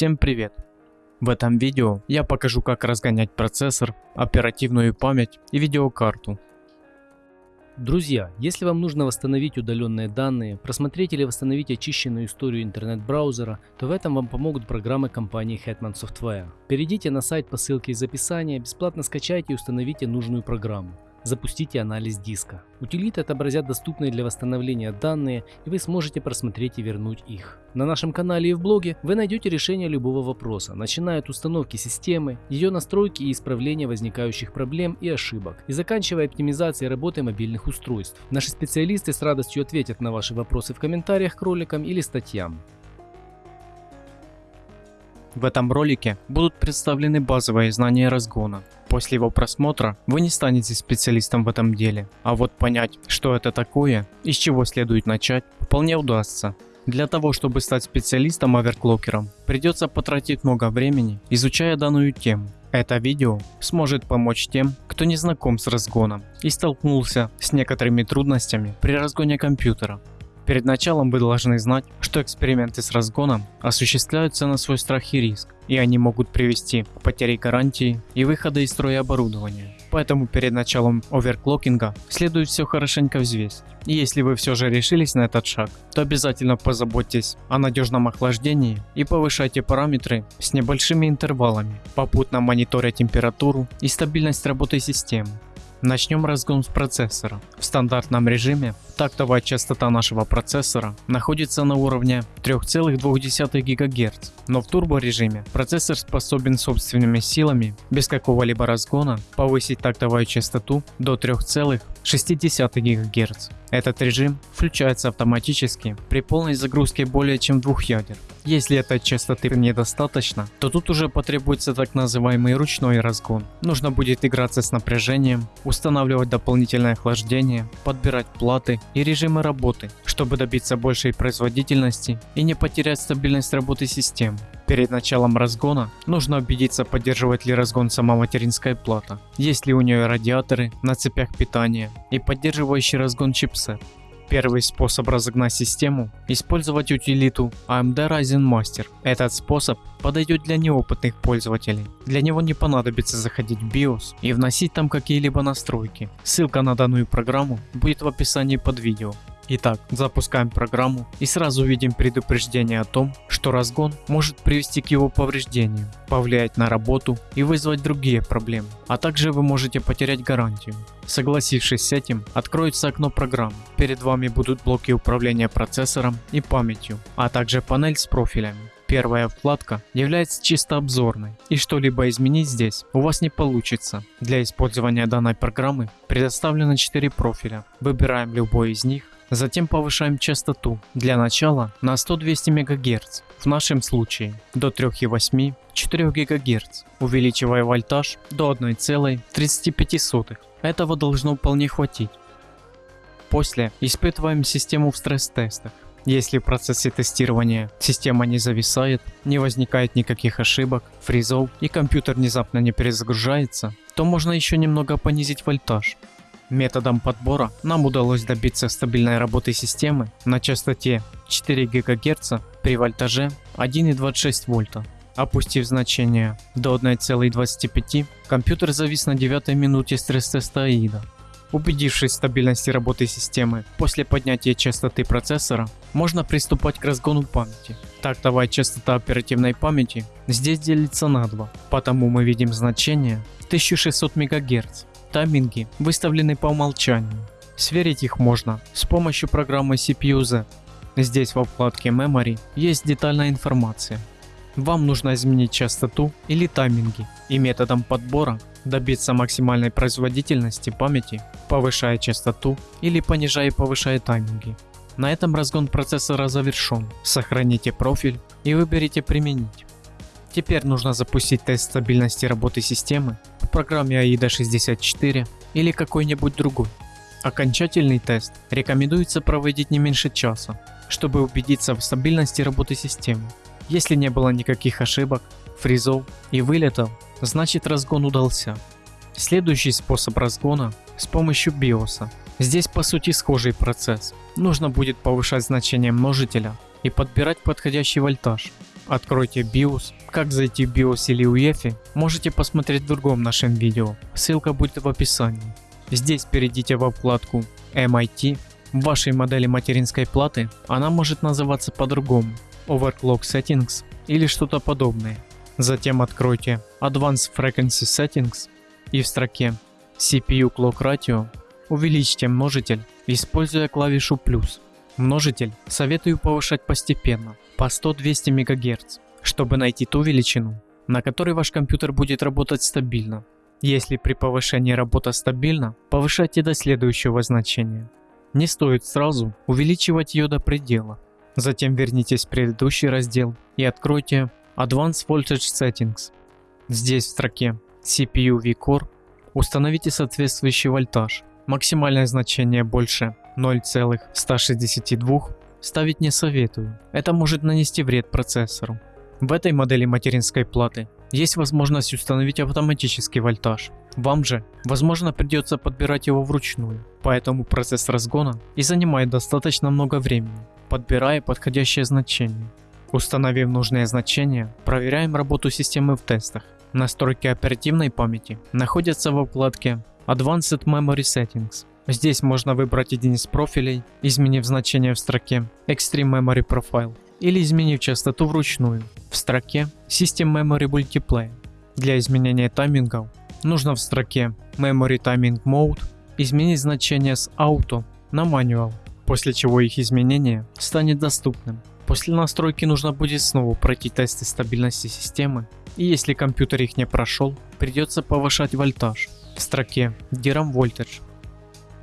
Всем привет! В этом видео я покажу как разгонять процессор, оперативную память и видеокарту. Друзья, если вам нужно восстановить удаленные данные, просмотреть или восстановить очищенную историю интернет-браузера, то в этом вам помогут программы компании Hetman Software. Перейдите на сайт по ссылке из описания, бесплатно скачайте и установите нужную программу. Запустите анализ диска. Утилиты отобразят доступные для восстановления данные, и вы сможете просмотреть и вернуть их. На нашем канале и в блоге вы найдете решение любого вопроса, начиная от установки системы, ее настройки и исправления возникающих проблем и ошибок, и заканчивая оптимизацией работы мобильных устройств. Наши специалисты с радостью ответят на ваши вопросы в комментариях к роликам или статьям. В этом ролике будут представлены базовые знания разгона. После его просмотра вы не станете специалистом в этом деле, а вот понять, что это такое и с чего следует начать, вполне удастся. Для того, чтобы стать специалистом-оверклокером, придется потратить много времени, изучая данную тему. Это видео сможет помочь тем, кто не знаком с разгоном и столкнулся с некоторыми трудностями при разгоне компьютера. Перед началом вы должны знать, что эксперименты с разгоном осуществляются на свой страх и риск, и они могут привести к потере гарантии и выхода из строя оборудования. Поэтому перед началом оверклокинга следует все хорошенько взвесить. И если вы все же решились на этот шаг, то обязательно позаботьтесь о надежном охлаждении и повышайте параметры с небольшими интервалами, попутно мониторя температуру и стабильность работы системы. Начнем разгон с процессора. В стандартном режиме тактовая частота нашего процессора находится на уровне 3,2 ГГц, но в турборежиме процессор способен собственными силами, без какого-либо разгона, повысить тактовую частоту до 3,6 ГГц. Этот режим включается автоматически при полной загрузке более чем двух ядер. Если этой частоты недостаточно, то тут уже потребуется так называемый ручной разгон. Нужно будет играться с напряжением, устанавливать дополнительное охлаждение, подбирать платы и режимы работы, чтобы добиться большей производительности и не потерять стабильность работы системы. Перед началом разгона нужно убедиться поддерживает ли разгон сама материнская плата, есть ли у нее радиаторы на цепях питания и поддерживающий разгон чипсет. Первый способ разогнать систему – использовать утилиту AMD Ryzen Master. Этот способ подойдет для неопытных пользователей. Для него не понадобится заходить в BIOS и вносить там какие-либо настройки. Ссылка на данную программу будет в описании под видео. Итак, запускаем программу и сразу видим предупреждение о том, что разгон может привести к его повреждению, повлиять на работу и вызвать другие проблемы, а также вы можете потерять гарантию. Согласившись с этим, откроется окно программы. Перед вами будут блоки управления процессором и памятью, а также панель с профилями. Первая вкладка является чисто обзорной, и что-либо изменить здесь у вас не получится. Для использования данной программы предоставлено 4 профиля. Выбираем любой из них Затем повышаем частоту, для начала на 100-200 МГц, в нашем случае до 3,8-4 ГГц, увеличивая вольтаж до 1,35. Этого должно вполне хватить. После испытываем систему в стресс-тестах. Если в процессе тестирования система не зависает, не возникает никаких ошибок, фризов и компьютер внезапно не перезагружается, то можно еще немного понизить вольтаж. Методом подбора нам удалось добиться стабильной работы системы на частоте 4 ГГц при вольтаже 1,26 вольта. Опустив значение до 1,25, компьютер завис на 9 минуте стресс-теста AIDA. Убедившись в стабильности работы системы после поднятия частоты процессора, можно приступать к разгону памяти. Тактовая частота оперативной памяти здесь делится на 2, потому мы видим значение 1600 МГц Тайминги выставлены по умолчанию. Сверить их можно с помощью программы CPU-Z. Здесь во вкладке Memory есть детальная информация. Вам нужно изменить частоту или тайминги и методом подбора добиться максимальной производительности памяти, повышая частоту или понижая и повышая тайминги. На этом разгон процессора завершен. Сохраните профиль и выберите применить. Теперь нужно запустить тест стабильности работы системы в программе AIDA 64 или какой-нибудь другой. Окончательный тест рекомендуется проводить не меньше часа, чтобы убедиться в стабильности работы системы. Если не было никаких ошибок, фризов и вылетов, значит разгон удался. Следующий способ разгона с помощью BIOS. Здесь по сути схожий процесс. Нужно будет повышать значение множителя и подбирать подходящий вольтаж Откройте BIOS. Как зайти в BIOS или UEFI, можете посмотреть в другом нашем видео. Ссылка будет в описании. Здесь перейдите во вкладку MIT. В вашей модели материнской платы она может называться по-другому. Overclock Settings или что-то подобное. Затем откройте Advanced Frequency Settings и в строке CPU Clock Ratio увеличьте множитель, используя клавишу плюс. Множитель советую повышать постепенно, по 100-200 МГц, чтобы найти ту величину, на которой ваш компьютер будет работать стабильно. Если при повышении работа стабильна, повышайте до следующего значения. Не стоит сразу увеличивать ее до предела. Затем вернитесь в предыдущий раздел и откройте Advanced Voltage Settings. Здесь в строке CPU VCore установите соответствующий вольтаж. Максимальное значение больше 0,162 ставить не советую. Это может нанести вред процессору. В этой модели материнской платы есть возможность установить автоматический вольтаж. Вам же, возможно, придется подбирать его вручную, поэтому процесс разгона и занимает достаточно много времени, подбирая подходящее значение. Установив нужное значение, проверяем работу системы в тестах. Настройки оперативной памяти находятся во вкладке Advanced Memory Settings. Здесь можно выбрать один из профилей, изменив значение в строке Extreme Memory Profile или изменив частоту вручную в строке System Memory Multiplayer. Для изменения таймингов нужно в строке Memory Timing Mode изменить значение с Auto на Manual, после чего их изменение станет доступным. После настройки нужно будет снова пройти тесты стабильности системы, и если компьютер их не прошел, придется повышать вольтаж в строке DRAM Voltage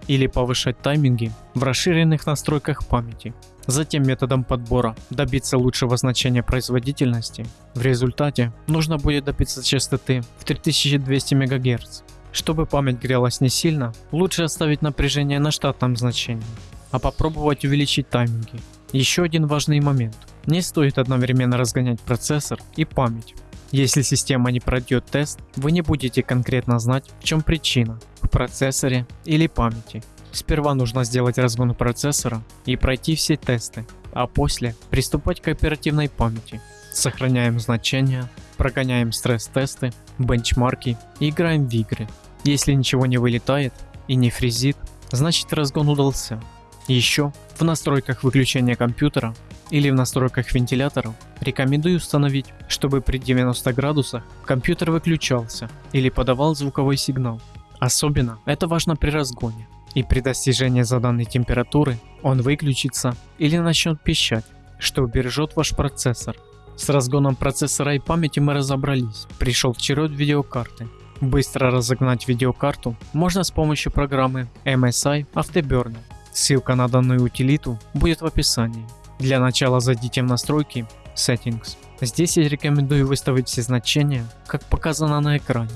или повышать тайминги в расширенных настройках памяти. Затем методом подбора добиться лучшего значения производительности. В результате нужно будет добиться частоты в 3200 МГц. Чтобы память грелась не сильно, лучше оставить напряжение на штатном значении, а попробовать увеличить тайминги. Еще один важный момент. Не стоит одновременно разгонять процессор и память. Если система не пройдет тест, вы не будете конкретно знать, в чем причина – в процессоре или памяти. Сперва нужно сделать разгон процессора и пройти все тесты, а после приступать к оперативной памяти. Сохраняем значения, прогоняем стресс-тесты, бенчмарки и играем в игры. Если ничего не вылетает и не фризит, значит разгон удался. Еще в настройках выключения компьютера или в настройках вентиляторов рекомендую установить, чтобы при 90 градусах компьютер выключался или подавал звуковой сигнал. Особенно это важно при разгоне. И при достижении заданной температуры он выключится или начнет пищать, что убережет ваш процессор. С разгоном процессора и памяти мы разобрались, пришел черед видеокарты. Быстро разогнать видеокарту можно с помощью программы MSI Afterburner. Ссылка на данную утилиту будет в описании. Для начала зайдите в настройки Settings. Здесь я рекомендую выставить все значения, как показано на экране.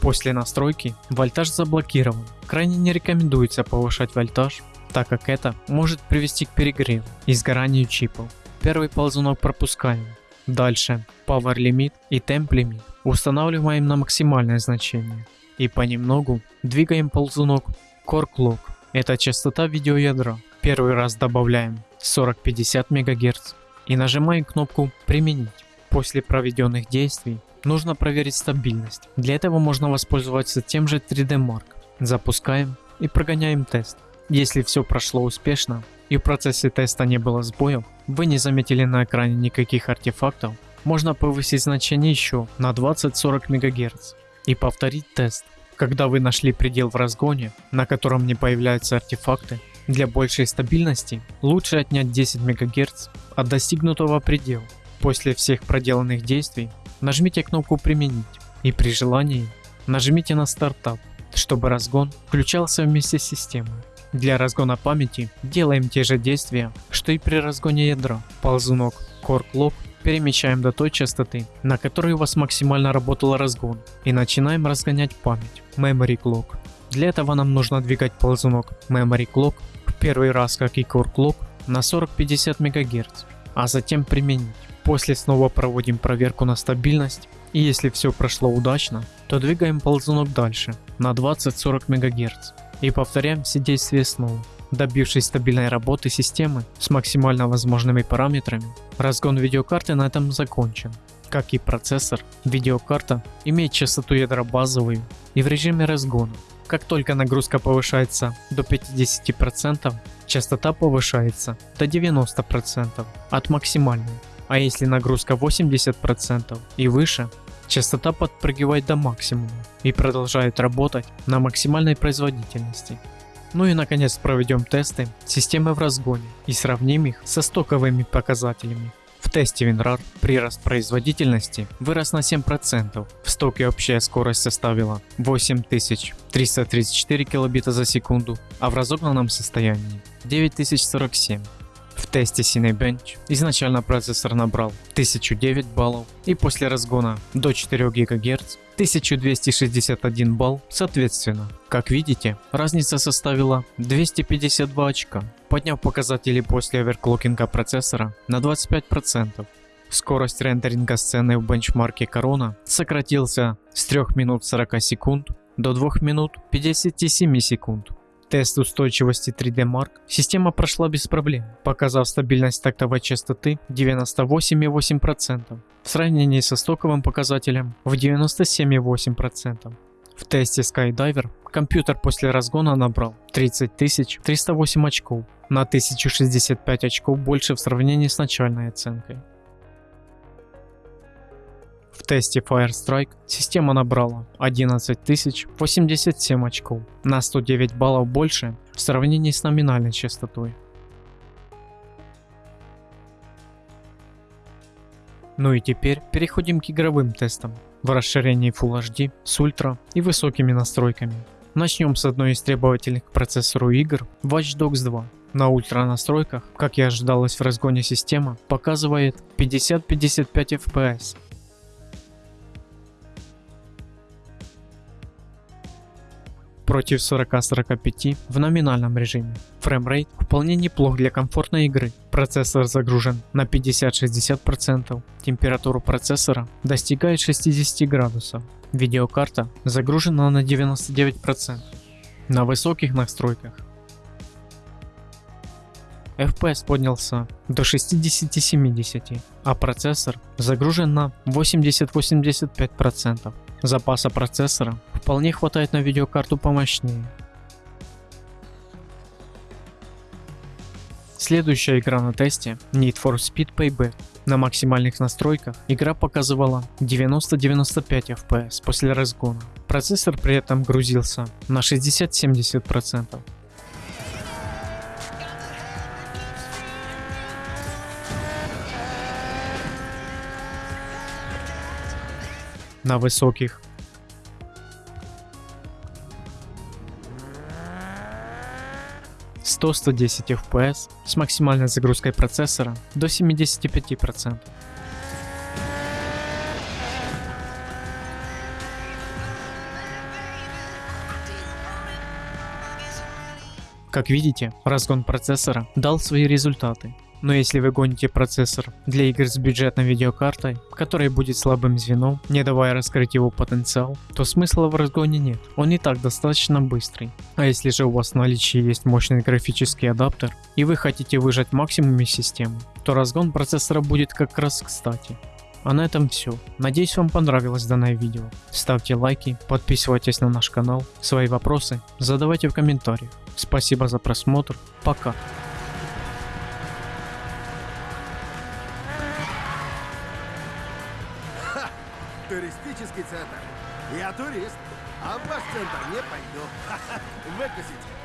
После настройки вольтаж заблокирован. Крайне не рекомендуется повышать вольтаж, так как это может привести к перегреву и сгоранию чипов. Первый ползунок пропускаем. Дальше Power Limit и Temp Limit устанавливаем на максимальное значение. И понемногу двигаем ползунок Core Clock. Это частота видеоядра. Первый раз добавляем 40-50 МГц и нажимаем кнопку «Применить». После проведенных действий нужно проверить стабильность. Для этого можно воспользоваться тем же 3D Mark. Запускаем и прогоняем тест. Если все прошло успешно и в процессе теста не было сбоев, вы не заметили на экране никаких артефактов, можно повысить значение еще на 20-40 МГц и повторить тест. Когда вы нашли предел в разгоне, на котором не появляются артефакты, для большей стабильности лучше отнять 10 МГц от достигнутого предела. После всех проделанных действий нажмите кнопку «Применить» и при желании нажмите на «Стартап», чтобы разгон включался вместе с системой. Для разгона памяти делаем те же действия, что и при разгоне ядра. Ползунок Core Clock перемещаем до той частоты, на которой у вас максимально работал разгон и начинаем разгонять память Memory Clock. Для этого нам нужно двигать ползунок Memory Clock первый раз, как и Core на 40-50 МГц, а затем применить. После снова проводим проверку на стабильность, и если все прошло удачно, то двигаем ползунок дальше на 20-40 МГц и повторяем все действия снова. Добившись стабильной работы системы с максимально возможными параметрами, разгон видеокарты на этом закончен. Как и процессор, видеокарта имеет частоту ядра базовую и в режиме разгона. Как только нагрузка повышается до 50%, частота повышается до 90% от максимальной. А если нагрузка 80% и выше, частота подпрыгивает до максимума и продолжает работать на максимальной производительности. Ну и наконец проведем тесты системы в разгоне и сравним их со стоковыми показателями. В тесте WinRAR прирост производительности вырос на 7%, в стоке общая скорость составила 8334 килобита за секунду, а в разогнанном состоянии 9047. В тесте Cinebench изначально процессор набрал 1009 баллов и после разгона до 4 ГГц 1261 балл соответственно. Как видите, разница составила 252 очка, подняв показатели после оверклокинга процессора на 25%. Скорость рендеринга сцены в бенчмарке Corona сократился с 3 минут 40 секунд до 2 минут 57 секунд. Тест устойчивости 3D Mark система прошла без проблем, показав стабильность тактовой частоты 98,8% в сравнении со стоковым показателем в 97,8%. В тесте Skydiver компьютер после разгона набрал 30 308 очков, на 1065 очков больше в сравнении с начальной оценкой. В тесте Firestrike система набрала 11 087 очков, на 109 баллов больше в сравнении с номинальной частотой. Ну и теперь переходим к игровым тестам в расширении Full HD с ультра и высокими настройками. Начнем с одной из требовательных к процессору игр Watch Dogs 2. На ультра настройках, как и ожидалось в разгоне система, показывает 50-55 FPS против 40-45 в номинальном режиме. Фреймрейт вполне неплох для комфортной игры. Процессор загружен на 50-60%, температура процессора достигает 60 градусов. Видеокарта загружена на 99%. На высоких настройках FPS поднялся до 60-70, а процессор загружен на 80-85%. Запаса процессора вполне хватает на видеокарту помощнее. Следующая игра на тесте Need for Speed Payback. На максимальных настройках игра показывала 90-95 FPS после разгона. Процессор при этом грузился на 60-70%. На высоких. Сто сто десять FPS с максимальной загрузкой процессора до 75%. Как видите, разгон процессора дал свои результаты. Но если вы гоните процессор для игр с бюджетной видеокартой, которая будет слабым звеном, не давая раскрыть его потенциал, то смысла в разгоне нет, он и так достаточно быстрый. А если же у вас в наличии есть мощный графический адаптер и вы хотите выжать максимум из системы, то разгон процессора будет как раз кстати. А на этом все. Надеюсь вам понравилось данное видео. Ставьте лайки, подписывайтесь на наш канал, свои вопросы задавайте в комментариях. Спасибо за просмотр, пока. Я турист, а в ваш центр не пойду. Выкусить.